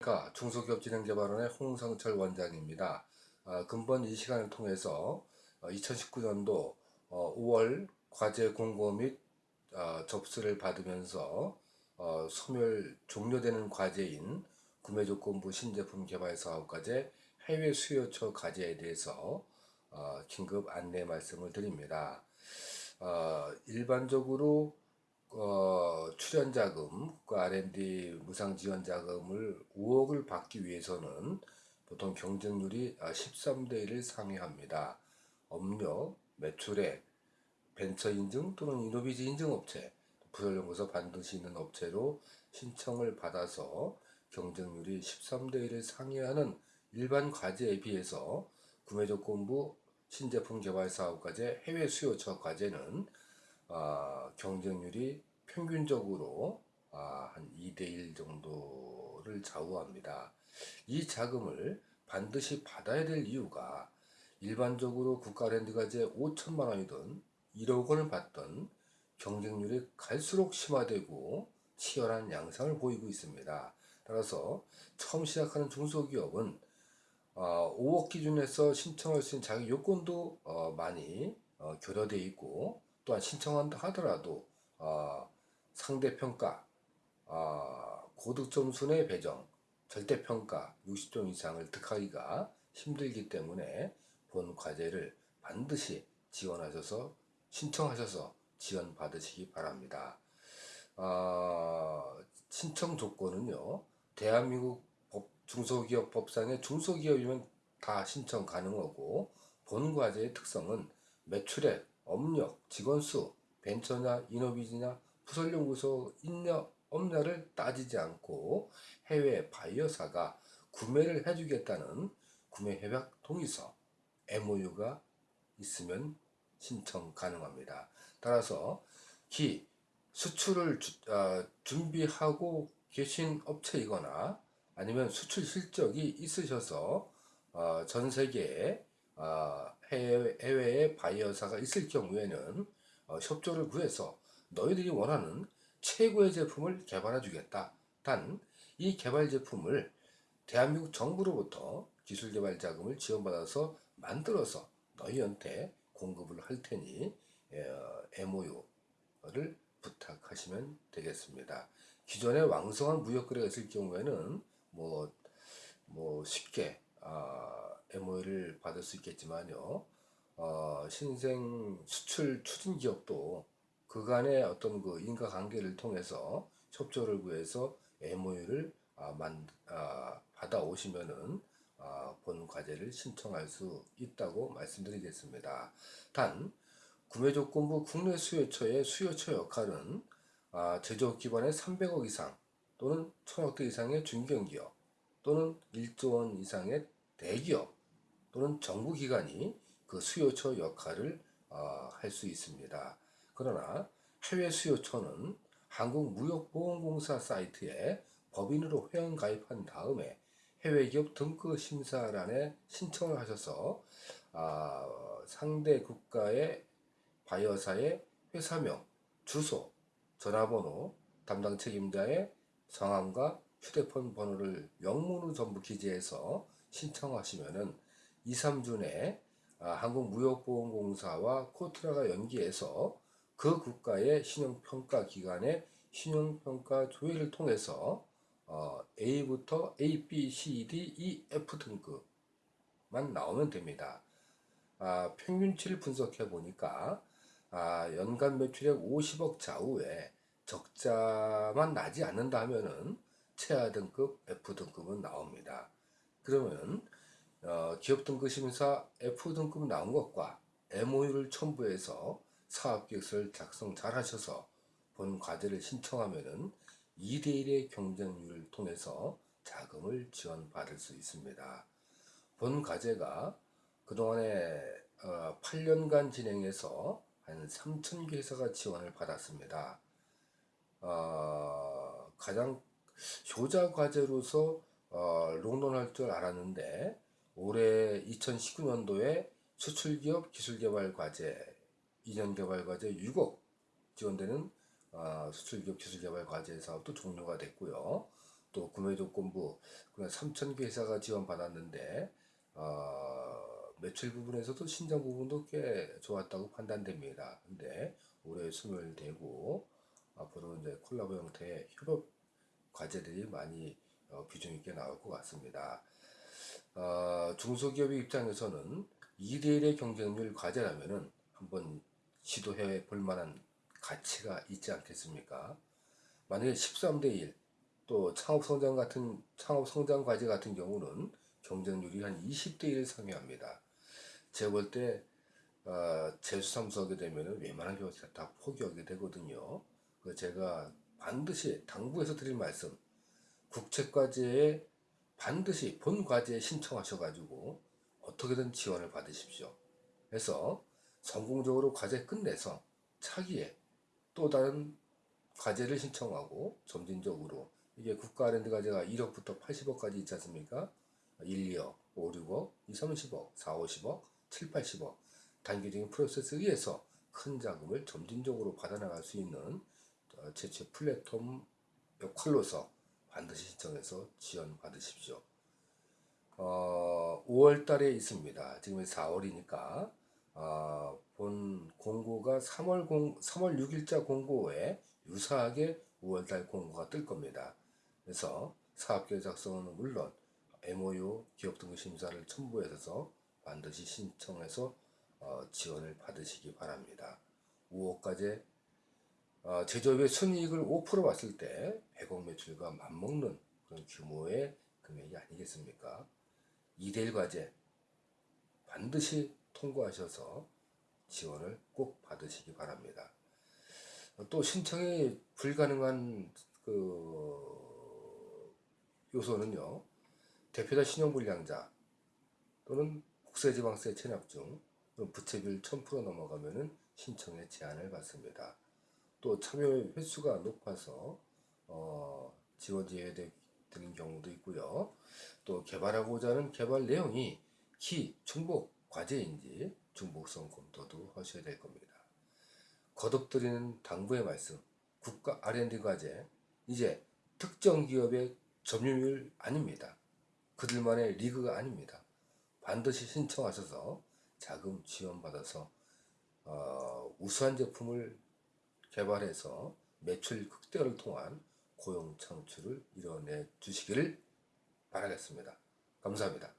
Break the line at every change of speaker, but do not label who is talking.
안녕하십니까 중소기업진흥개발원의 홍성철 원장입니다. 아, 근본 이 시간을 통해서 2019년도 5월 과제 공고 및 어, 접수를 받으면서 어, 소멸 종료되는 과제인 구매조건부 신제품 개발 사업과제 해외 수요처 과제에 대해서 어, 긴급 안내 말씀을 드립니다. 일반적으로 어, 출연 자금, 그 R&D 무상 지원 자금을 5억을 받기 위해서는 보통 경쟁률이 13대 아, 1을 상회합니다. 업력, 매출액, 벤처 인증 또는 이노비지 인증 업체, 부설연구소 반드시 있는 업체로 신청을 받아서 경쟁률이 13대 1을 상회하는 일반 과제에 비해서 구매조건부 신제품 개발 사업과제 해외 수요처 과제는 어, 경쟁률이 평균적으로 아, 한 2대1 정도를 좌우합니다. 이 자금을 반드시 받아야 될 이유가 일반적으로 국가랜드가 제 5천만 원이든 1억 원을 받던 경쟁률이 갈수록 심화되고 치열한 양상을 보이고 있습니다. 따라서 처음 시작하는 중소기업은 어, 5억 기준에서 신청할 수 있는 자기 요건도 어, 많이 어, 결여되어 있고 또한 신청한다 하더라도 어, 상대평가, 어, 고득점 순의 배정, 절대평가 60점 이상을 득하기가 힘들기 때문에 본 과제를 반드시 지원하셔서 신청하셔서 지원 받으시기 바랍니다. 어, 신청 조건은요. 대한민국 법, 중소기업 법상의 중소기업이면 다 신청 가능하고 본 과제의 특성은 매출액, 업력, 직원 수, 벤처냐 이노비즈냐 부설연구소 있냐 없냐를 따지지 않고 해외 바이어사가 구매를 해주겠다는 구매 협약 동의서 MOU가 있으면 신청 가능합니다. 따라서 기 수출을 주, 어, 준비하고 계신 업체이거나 아니면 수출 실적이 있으셔서 어, 전 세계에 어, 해외, 해외에 바이어사가 있을 경우에는 어, 협조를 구해서 너희들이 원하는 최고의 제품을 개발해 주겠다. 단 이 개발 제품을 대한민국 정부로부터 기술개발 자금을 지원받아서 만들어서 너희한테 공급을 할 테니 MOU를 부탁하시면 되겠습니다. 기존에 왕성한 무역 거래가 있을 경우에는 뭐, 뭐 쉽게 어, MOU를 받을 수 있겠지만요. 어, 신생 수출 추진 기업도 그간의 어떤 그 인과관계를 통해서 협조를 구해서 MOU를 아, 만, 아, 받아오시면은 아, 본 과제를 신청할 수 있다고 말씀드리겠습니다. 단 구매조건부 국내 수요처의 수요처 역할은 아, 제조업 기반의 300억 이상 또는 1000억대 이상의 중견기업 또는 1조 원 이상의 대기업 또는 정부기관이 그 수요처 역할을 어, 할 수 있습니다. 그러나 해외 수요처는 한국무역보험공사 사이트에 법인으로 회원 가입한 다음에 해외기업 등급 심사란에 신청을 하셔서 어, 상대 국가의 바이어사의 회사명, 주소, 전화번호, 담당 책임자의 성함과 휴대폰 번호를 영문으로 전부 기재해서 신청하시면은 2, 3주 내에 아, 한국무역보험공사와 코트라가 연기해서 그 국가의 신용평가 기관의 신용평가 조회를 통해서 어, A부터 A, B, C, D, E, F 등급만 나오면 됩니다. 아, 평균치를 분석해 보니까 아, 연간 매출액 50억 좌우에 적자만 나지 않는다 하면은 최하 등급 F 등급은 나옵니다. 그러면 어, 기업 등급 심사 F 등급 나온 것과 MOU를 첨부해서 사업계획서를 작성 잘 하셔서 본 과제를 신청하면은 2대1의 경쟁률을 통해서 자금을 지원받을 수 있습니다. 본 과제가 그동안에 어, 8년간 진행해서 한 3천 개 회사가 지원을 받았습니다. 어, 가장 효자 과제로서 어, 롱런할 줄 알았는데 올해 2019년도에 수출기업 기술개발 과제, 2년 개발 과제 6억 지원되는 어, 수출기업 기술개발 과제 사업도 종료가 됐고요. 또 구매 조건부 그냥 3천 개 회사가 지원받았는데 어, 매출 부분에서도 신장 부분도 꽤 좋았다고 판단됩니다. 근데 올해 소멸되고 앞으로 이제 콜라보 형태의 협업 과제들이 많이 어, 비중 있게 나올 것 같습니다. 어, 중소기업의 입장에서는 2대1의 경쟁률 과제라면은 한번 시도해 볼 만한 가치가 있지 않겠습니까? 만약에 13대 1, 또 창업 성장 같은 창업 성장 과제 같은 경우는 경쟁률이 한 20대 1 상회합니다. 제가 볼 때 어, 재수삼수 하게 되면 웬만한 경우가 다 포기하게 되거든요. 제가 반드시 당부해서 드릴 말씀, 국책과제에 반드시 본 과제에 신청하셔가지고 어떻게든 지원을 받으십시오. 그래서 성공적으로 과제 끝내서 차기에 또 다른 과제를 신청하고 점진적으로 이게 국가 R&D 과제가 1억부터 80억까지 있지 않습니까? 1, 2억, 5, 6억, 2, 30억, 4, 50억, 7, 80억 단계적인 프로세스에 의해서 큰 자금을 점진적으로 받아나갈 수 있는 어, 제체 플랫폼 역할로서 반드시 신청해서 지원 받으십시오. 어, 5월 달에 있습니다. 지금 4월이니까 어, 본 공고가 3월 공 3월 6일자 공고에 유사하게 5월 달 공고가 뜰 겁니다. 그래서 사업계획 작성은 물론 MOU 기업 등급 심사를 첨부해서 반드시 신청해서 어, 지원을 받으시기 바랍니다. 5억까지 어, 제조업의 순이익을 5% 봤을 때 100억 매출과 맞먹는 그런 규모의 금액이 아니겠습니까? 2대1 과제 반드시 통과하셔서 지원을 꼭 받으시기 바랍니다. 또 신청이 불가능한 그 요소는요. 대표자 신용불량자 또는 국세지방세 체납 중 부채비율 1000% 넘어가면은 신청에 제한을 받습니다. 또 참여 횟수가 높아서 어, 지원 제외되는 경우도 있고요. 또 개발하고자 하는 개발 내용이 키, 중복, 과제인지 중복성 검토도 하셔야 될 겁니다. 거듭드리는 당부의 말씀, 국가 R&D 과제, 이제 특정 기업의 점유율 아닙니다. 그들만의 리그가 아닙니다. 반드시 신청하셔서 자금 지원받아서 어, 우수한 제품을 개발해서 매출 극대화를 통한 고용 창출을 이뤄내 주시기를 바라겠습니다. 감사합니다.